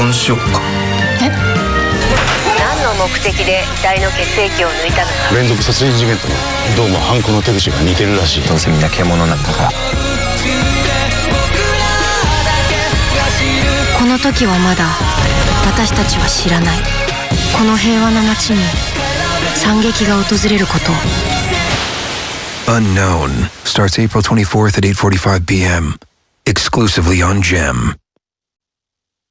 婚しよっか。え？何の目的で遺体の血液を抜いたのか。連続殺人事件とどうも犯行の手口が似てるらしい。どうせみんな獣なんだから。この時はまだ私たちは知らない。この平和な街に惨劇が訪れることを。Unknown starts April 24th at 8:45 p.m. exclusively on Gem.